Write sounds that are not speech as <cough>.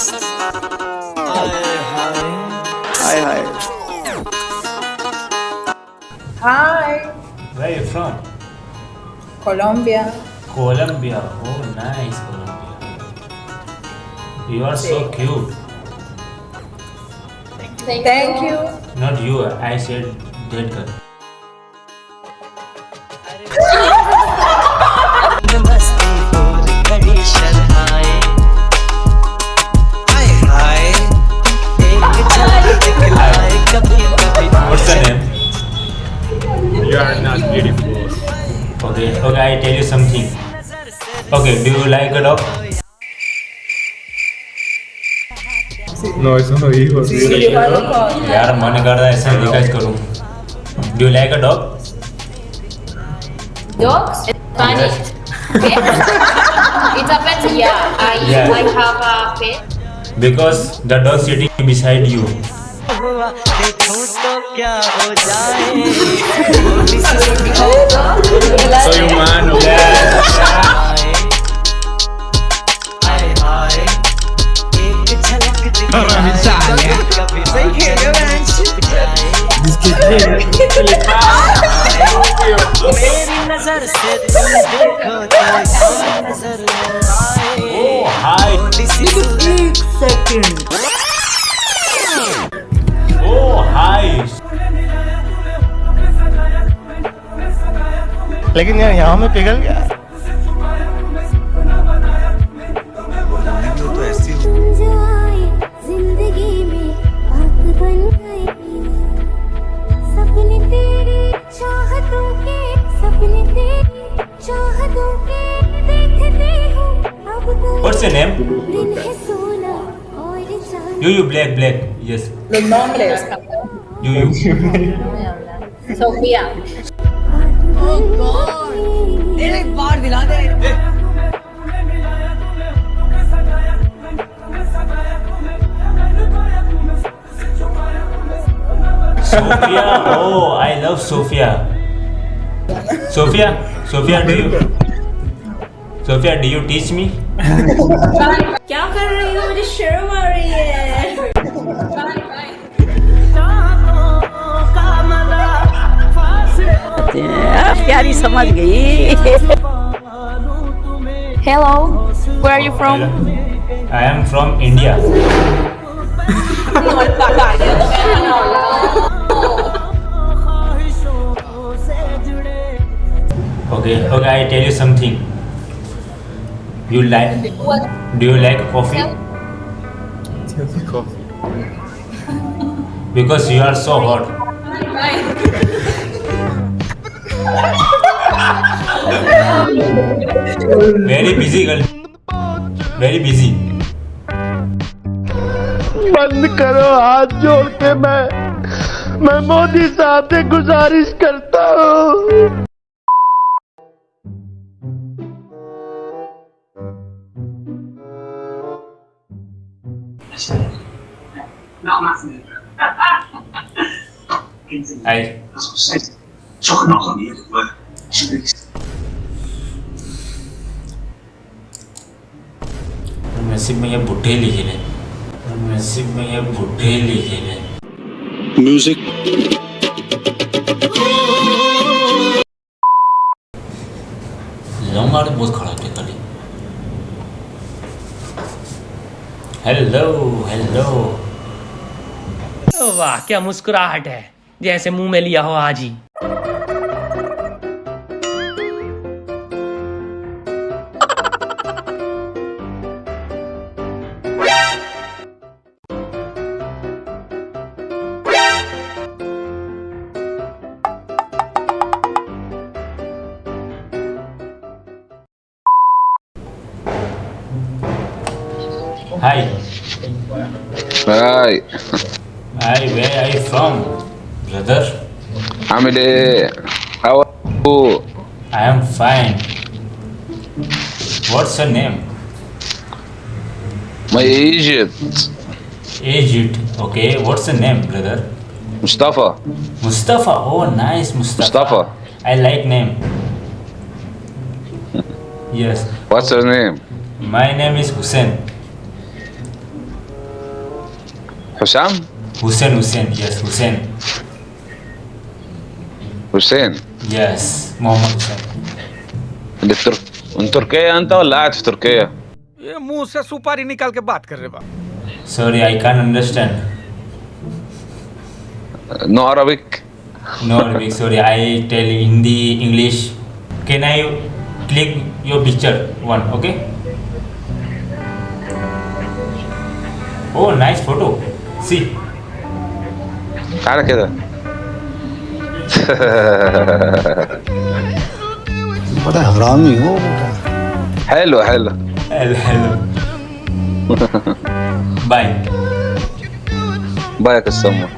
Hi, hi. Hi. Where are you from? Colombia. Colombia. Oh, nice Colombia. You are so cute. Thank you. Thank you. Not you. I said dead girl. Okay, do you like a dog? No, it's not evil. Do you have a call? यार मन कर रहा है ऐसा रिकाइज करूँ. Do you like a dog? Dogs? Spanish. Pet? it's a pet, yeah. I, Yeah. I have a pet. Because the dog sitting beside you. <laughs> हुआ देखूं तो क्या हो जाए थोड़ी सी So you man. नज़र से तुम देखो तो नज़र आए। Oh, Oh, लेकिन यार यहाँ में पिघल गया। What's your name? You, you, black, black. Yes. The non black. You, you. Sophia. Oh God. Dele guardi là, dele. Sophia, oh, I love Sophia. Sophia, Sophia, do you? Sophia, do you teach me? क्या कर रही हो मुझे शर्म आ रही है प्यारी समझ गई Hello, where are you from? I am from India. <laughs> Okay, okay, I tell you something. You like? Do you like coffee? Because you are so hot. Very busy girl. Very busy. बंद करो हाथ जोड़ के मैं मैं मोदी साहब से गुजारिश करता हूँ Not massive. hey. As I said, took a knock on the head at work. Jeez. Massive में ये बुढ़े लिखे ने मैसिव में ये बुढ़े लिखे ने म्यूज़िक लॉन्ग आर्ट बहुत खड़ा है खाली हेलो हेलो वाह क्या मुस्कुराहट है। जैसे मुँह में लिया हो आज ही। Hi Hi, Hi, where are you from, brother? I'm the. How are you? I am fine. What's your name? My Egypt. Egypt. Okay. What's the name, brother? Mustafa. Mustafa. Oh, nice, Mustafa. Mustafa. I like name. yes. What's your name? My name is Hussein. Hussein. Hussein, Hussein, yes, Hussein. حسين Yes, Muhammad Hussein. اللي تر... من تركيا انت ولا قاعد في تركيا؟ ये मुंह से सुपारी निकाल के बात कर रहे बा Sorry, I can't understand. نو عربيك No, Arabic, sorry, I tell Hindi, English. Can I click your picture one, okay? Oh, nice photo. See. تعالى كده. ده هرامي هو حلو حلو. حلو حلو. <laughs> باي. يا كسامه